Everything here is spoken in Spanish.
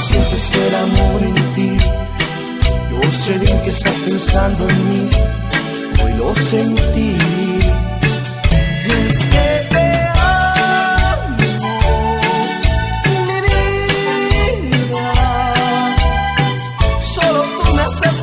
sientes el amor en ti. Yo sé bien que estás pensando en mí, hoy lo sentí. Es que te amo, mi vida. Solo tú me haces